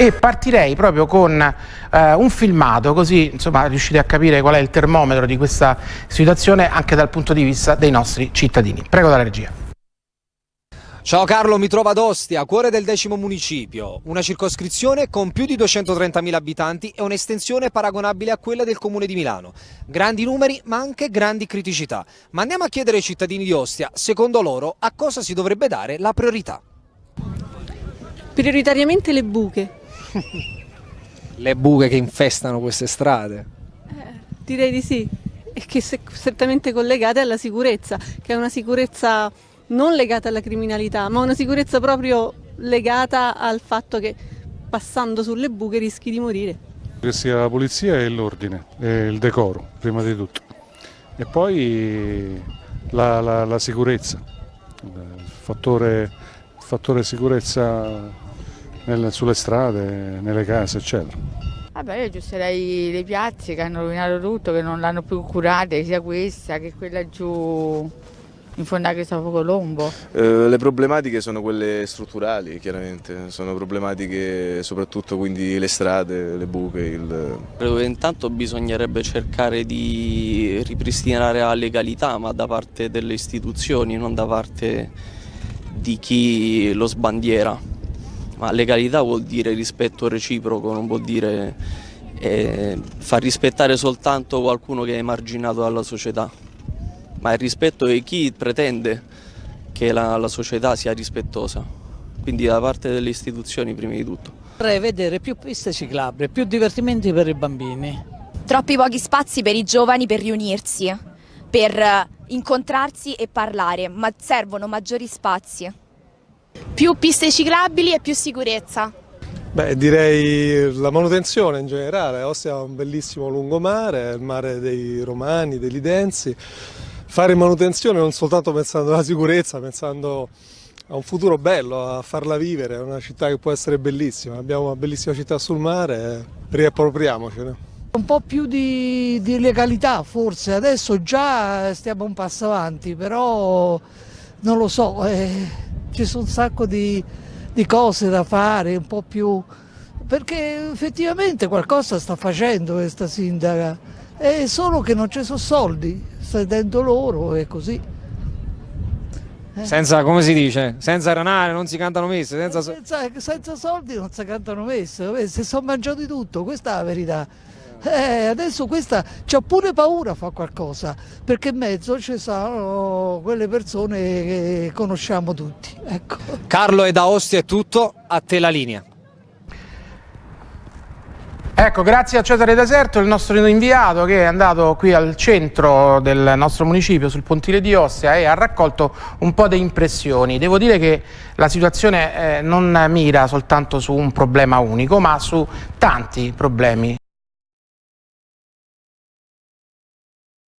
e partirei proprio con eh, un filmato così insomma riuscite a capire qual è il termometro di questa situazione anche dal punto di vista dei nostri cittadini. Prego dalla regia. Ciao Carlo, mi trovo ad Ostia, cuore del decimo municipio, una circoscrizione con più di 230.000 abitanti e un'estensione paragonabile a quella del comune di Milano. Grandi numeri ma anche grandi criticità. Ma andiamo a chiedere ai cittadini di Ostia, secondo loro, a cosa si dovrebbe dare la priorità. Prioritariamente le buche. Le buche che infestano queste strade. Eh, direi di sì, e che sono strettamente collegate alla sicurezza, che è una sicurezza non legata alla criminalità, ma una sicurezza proprio legata al fatto che passando sulle buche rischi di morire. Che sia la polizia e l'ordine, il decoro prima di tutto. E poi la, la, la sicurezza, il fattore, il fattore sicurezza nel, sulle strade, nelle case eccetera. Vabbè, io aggiusterei le piazze che hanno rovinato tutto, che non l'hanno più curate, sia questa che quella giù in fondo a Cristoforo Colombo. Eh, le problematiche sono quelle strutturali, chiaramente, sono problematiche soprattutto quindi le strade, le buche. Il... Credo che intanto bisognerebbe cercare di ripristinare la legalità, ma da parte delle istituzioni, non da parte di chi lo sbandiera. Ma legalità vuol dire rispetto reciproco, non vuol dire eh, far rispettare soltanto qualcuno che è emarginato dalla società ma il rispetto di chi pretende che la, la società sia rispettosa, quindi da parte delle istituzioni prima di tutto. Vorrei vedere più piste ciclabili, più divertimenti per i bambini. Troppi pochi spazi per i giovani per riunirsi, per eh, incontrarsi e parlare, ma servono maggiori spazi. Più piste ciclabili e più sicurezza. Beh, direi la manutenzione in generale, Ostia ha un bellissimo lungomare, il mare dei Romani, dei Lidenzi, fare manutenzione non soltanto pensando alla sicurezza, pensando a un futuro bello, a farla vivere, è una città che può essere bellissima, abbiamo una bellissima città sul mare, riappropriamocene. Un po' più di, di, legalità forse, adesso già stiamo un passo avanti, però non lo so, eh, ci sono un sacco di, di cose da fare, un po' più... perché effettivamente qualcosa sta facendo questa sindaca, è solo che non ci sono soldi, cedendo loro e così. Eh? Senza, come si dice, senza ranare non si cantano messe. Senza... senza, senza soldi non si cantano messe, si sono mangiati tutto, questa è la verità. Eh, adesso questa c'ha pure paura a fare qualcosa, perché in mezzo ci sono quelle persone che conosciamo tutti. Ecco. Carlo e da Ostia è tutto, a te la linea. Ecco, grazie a Cesare Deserto, il nostro inviato che è andato qui al centro del nostro municipio, sul pontile di Ostia e ha raccolto un po' di impressioni. Devo dire che la situazione eh, non mira soltanto su un problema unico, ma su tanti problemi